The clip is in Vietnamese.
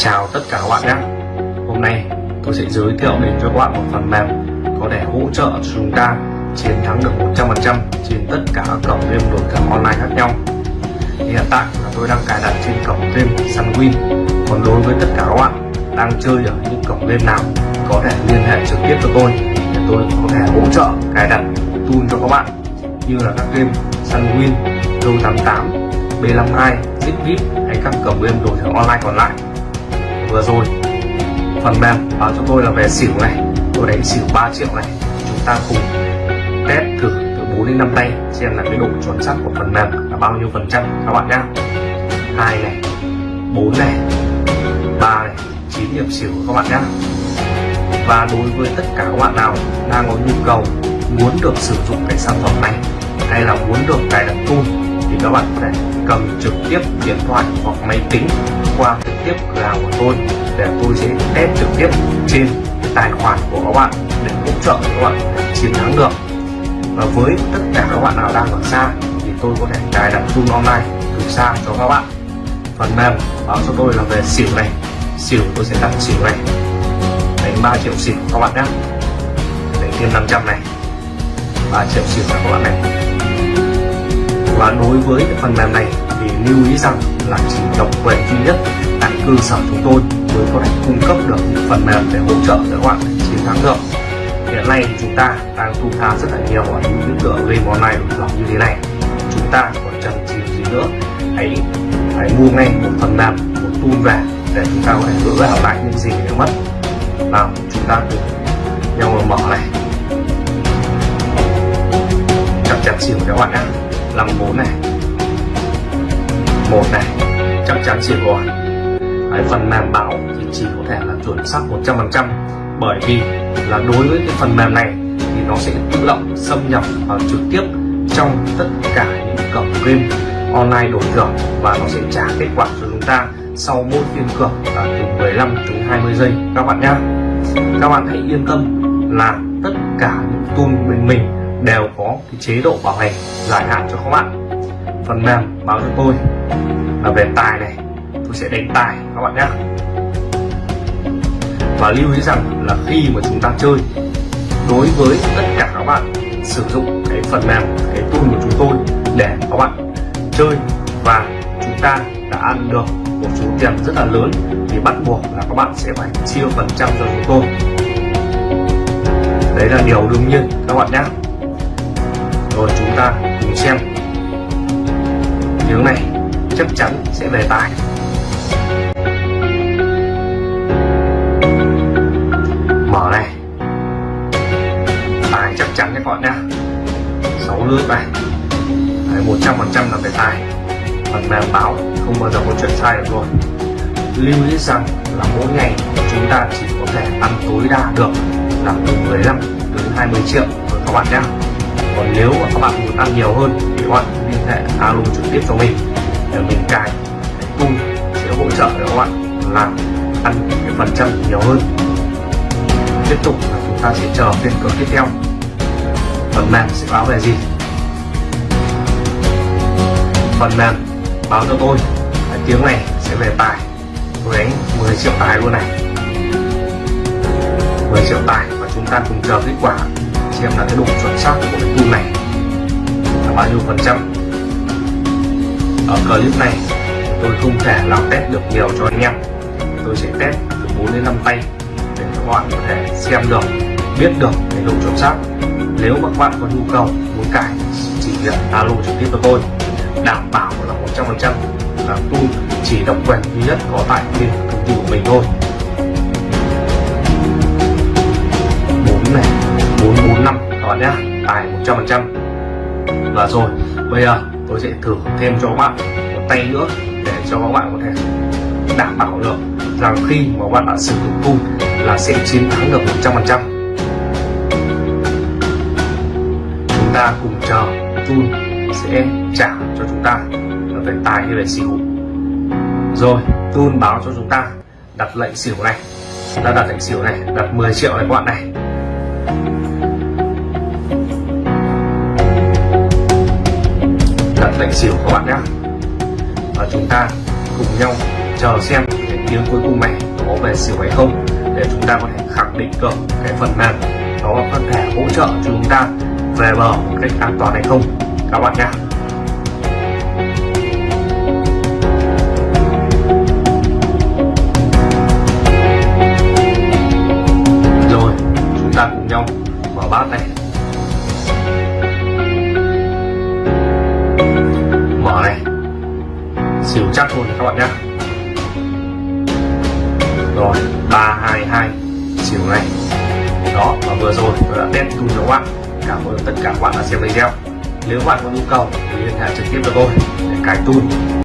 Chào tất cả các bạn nhé. Hôm nay tôi sẽ giới thiệu đến cho các bạn một phần mềm có thể hỗ trợ cho chúng ta chiến thắng được 100% trên tất cả các cổng game đổi thưởng online khác nhau. Hiện tại là tôi đang cài đặt trên cổng game Sunwin. Còn đối với tất cả các bạn đang chơi ở những cổng game nào có thể liên hệ trực tiếp với tôi để tôi có thể hỗ trợ cài đặt tool cho các bạn như là các game Sunwin, Go88, B52, Zipvip hay các cổng game đổi thưởng online còn lại vừa rồi. Phần mềm báo cho tôi là về xỉu này. Tôi đánh xỉu 3 triệu này. Chúng ta cùng test thử từ 4 đến 5 tay, xem là cái độ chuẩn xác của phần mềm là bao nhiêu phần trăm, các bạn nhá. Hai này 4 này 3 này 9 điểm xỉu các bạn nhé và đối với tất cả các bạn nào đang có nhu cầu muốn được sử dụng cái sản phẩm này hay là muốn được cài đặt tool thì các bạn có thể cầm trực tiếp điện thoại hoặc máy tính qua trực tiếp cửa hàng của tôi để tôi sẽ test trực tiếp trên tài khoản của các bạn để hỗ trợ các bạn chiến thắng được. Và với tất cả các bạn nào đang ở xa thì tôi có thể cài đặt zoom online từ xa cho các bạn. Phần mềm báo cho tôi là về xỉu này. Xỉu tôi sẽ đặt xỉu này. Đánh 3 triệu xỉu các bạn nhé. Đánh thêm 500 này. 3 triệu xỉu các bạn này và đối với phần mềm này thì lưu ý rằng là chỉ độc quyền duy nhất tại cơ sở chúng tôi mới có thể cung cấp được những phần mềm để hỗ trợ các bạn chiến thắng được. Hiện nay chúng ta đang thu tha rất là nhiều ở những tựa game online được như thế này. Chúng ta còn chần chừ gì nữa? Hãy hãy mua ngay một phần mềm, một tool về để chúng ta có thể gỡ gỡ lại những gì đã mất. Nào, chúng ta cùng nhau mở này. Chặt chặt xỉu các bạn nhé. 54 này. Một này, chắc chắn chỉ có cái phần mềm báo thì chỉ có thể là chuẩn xác 100% bởi vì là đối với cái phần mềm này thì nó sẽ tự động xâm nhập vào trực tiếp trong tất cả những cổng game online đổi thưởng và nó sẽ trả kết quả cho chúng ta sau mỗi phiên cược là từ 15 đến 20 giây. Các bạn nhé các bạn hãy yên tâm là tất cả những tool bên mình đều có cái chế độ bảo hành dài hạn cho các bạn. Phần mềm báo cho tôi là về tài này, tôi sẽ đánh tài các bạn nhé. Và lưu ý rằng là khi mà chúng ta chơi, đối với tất cả các bạn sử dụng cái phần mềm, cái tool của chúng tôi để các bạn chơi và chúng ta đã ăn được một số tiền rất là lớn, thì bắt buộc là các bạn sẽ phải chia phần trăm cho chúng tôi. Đấy là điều đương nhiên các bạn nhé rồi chúng ta cùng xem. Tiếng này, chắc chắn sẽ về tài. Mở này. Tài chắc chắn đấy các bạn nhá. Sáu lướt này. Một trăm phần trăm là về tài. Phần mềm báo không bao giờ có chuyện sai được rồi lưu ý rằng là mỗi ngày chúng ta chỉ có thể ăn tối đa được là từ 15 đến 20 triệu rồi các bạn nhé còn nếu mà các bạn muốn ăn nhiều hơn thì các bạn liên hệ alo trực tiếp cho mình. Để mình cài tool sẽ hỗ trợ để các bạn làm ăn cái phần trăm nhiều hơn. Tiếp tục là chúng ta sẽ chờ phiên cược tiếp theo. Phần mềm sẽ báo về gì? Phần mềm báo cho tôi. Cái tiếng này sẽ về tài tôi đánh 10 triệu tài luôn này. 10 triệu tài và chúng ta cùng chờ kết quả xem là cái độ chuẩn xác của cái tool này. Là bao nhiêu phần trăm. Ở clip này, tôi không thể làm test được nhiều cho anh em. Tôi sẽ test từ 4 đến 5 tay để các bạn có thể xem được, biết được cái độ chuẩn xác. Nếu các bạn có nhu cầu, muốn cải chỉ việc alo trực tiếp cho tôi. Đảm bảo là 100% là tool chỉ độc quyền duy nhất có tại bên công ty của mình thôi. Rồi. Bây giờ tôi sẽ thử thêm cho các bạn một tay nữa để cho các bạn có thể đảm bảo được rằng khi mà các bạn đã sử dụng cung là sẽ chiến thắng được 100% chúng ta cùng chờ Tun sẽ trả cho chúng ta về tài hay về xỉu. Rồi Tun báo cho chúng ta đặt lệnh xỉu này. Ta đặt lệnh xỉu này, đặt 10 triệu này các bạn này. Đặt lệnh xỉu các bạn nhé. Và chúng ta cùng nhau chờ xem cái tiếng cuối cùng này có về xỉu hay không để chúng ta có thể khẳng định được cái phần mềm nó có thể hỗ trợ chúng ta về bờ một cách an toàn hay không. Các bạn nhé. Xỉu chắc luôn các bạn nhé. Rồi, ba hai hai xỉu này. Đó, và vừa rồi tôi đã test tool cho các bạn. Cảm ơn tất cả các bạn đã xem video. Nếu bạn có nhu cầu thì liên hệ trực tiếp cho tôi để cài tool.